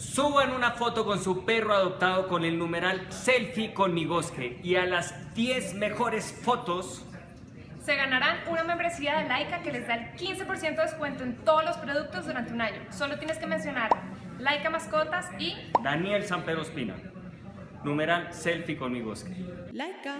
Suban una foto con su perro adoptado con el numeral selfie con mi bosque y a las 10 mejores fotos se ganarán una membresía de Laika que les da el 15% de descuento en todos los productos durante un año. Solo tienes que mencionar Laika Mascotas y Daniel San Pedro Espina. Numeral selfie con mi bosque. Laika.